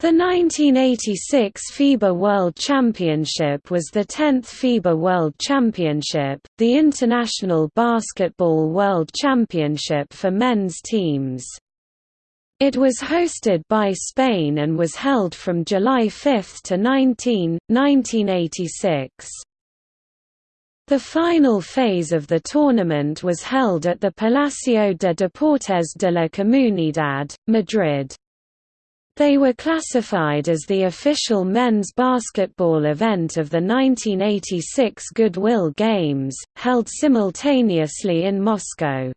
The 1986 FIBA World Championship was the 10th FIBA World Championship, the International Basketball World Championship for men's teams. It was hosted by Spain and was held from July 5 to 19, 1986. The final phase of the tournament was held at the Palacio de Deportes de la Comunidad, Madrid. They were classified as the official men's basketball event of the 1986 Goodwill Games, held simultaneously in Moscow.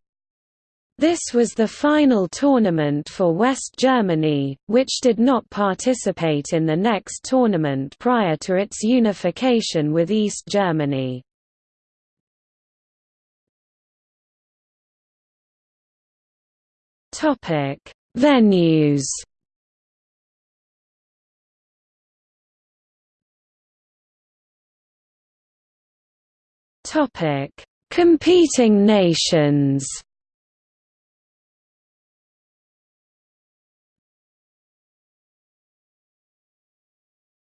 This was the final tournament for West Germany, which did not participate in the next tournament prior to its unification with East Germany. Venues Topic: Competing nations.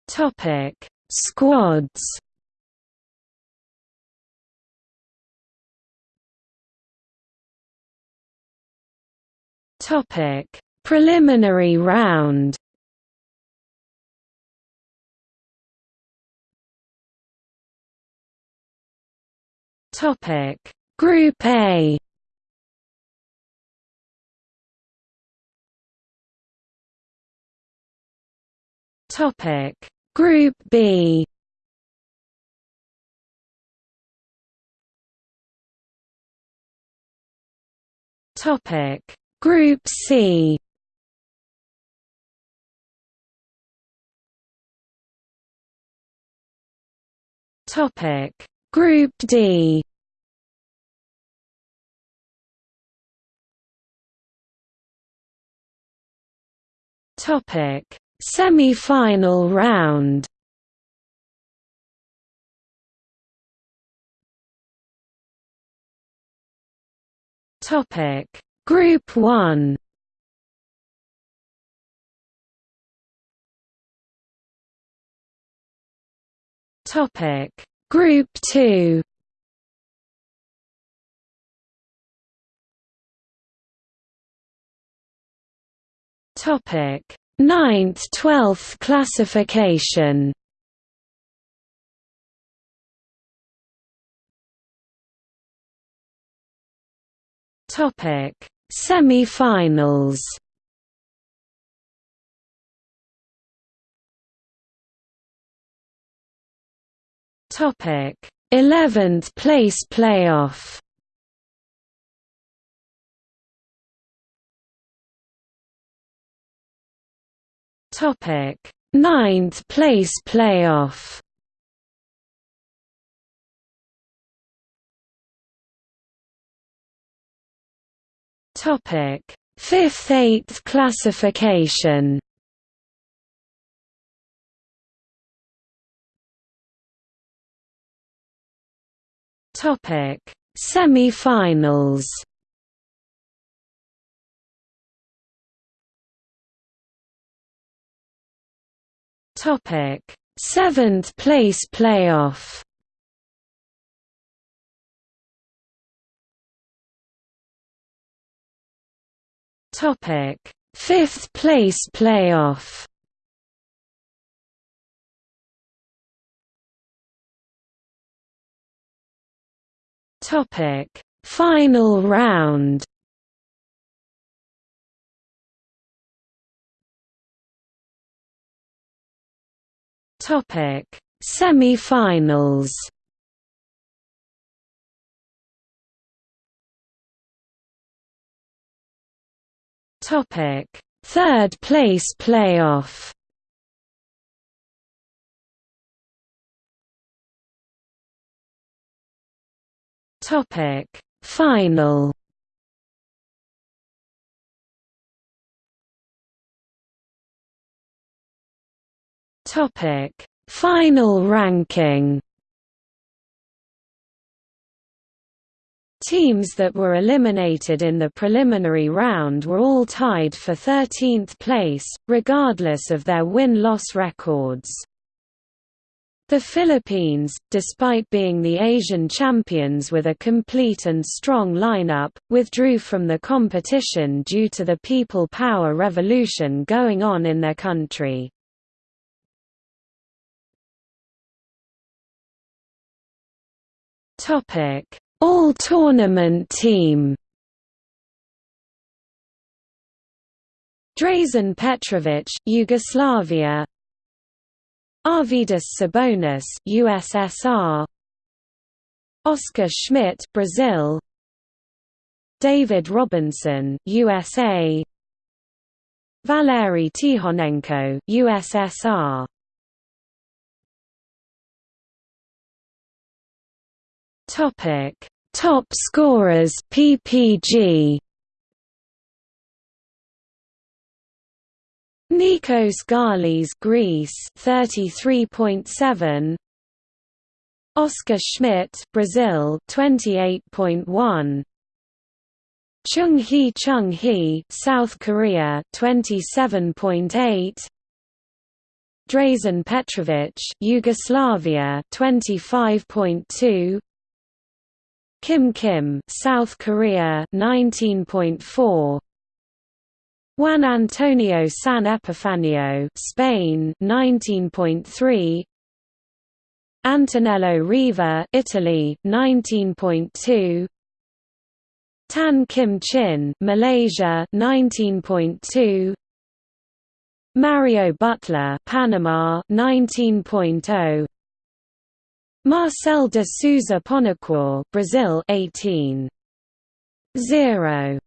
Topic: Squads. Topic: Preliminary round. Topic. Group A. Topic. Group B. Topic. Group C. Topic. Group D Topic: Semi-final round. Topic: Group 1. Topic: Group 2. Topic: Ninth, twelfth classification. Topic: Semi-finals. Topic: 11th place playoff. Topic: Ninth place playoff. Topic: Fifth eighth classification. Topic: Semi-finals. Topic: Seventh place playoff. Topic: Fifth place playoff. Topic: Final round. Topic: Semi-finals. Topic: Third place playoff. Topic: Final. Topic: Final ranking. Teams that were eliminated in the preliminary round were all tied for 13th place, regardless of their win-loss records. The Philippines, despite being the Asian champions with a complete and strong lineup, withdrew from the competition due to the people power revolution going on in their country. All-tournament team Drazen Petrovic, Yugoslavia Arvydas Sabonis, USSR. Oscar Schmidt, Brazil. David Robinson, USA. Valery Tikhonenko, USSR. Topic: Top scorers PPG Nikos Galis Greece 33.7 Oscar Schmidt Brazil 28.1 Chung Hee Chung Hee South Korea 27.8 Drazen Petrovic Yugoslavia 25.2 Kim Kim South Korea 19.4 Juan Antonio San Epifanio, Spain, 19.3. Antonello Riva, Italy, 19.2. Tan Kim Chin, Malaysia, 19.2. Mario Butler, Panama, 19.0. Marcel de Souza Ponacour, Brazil, 18. 0.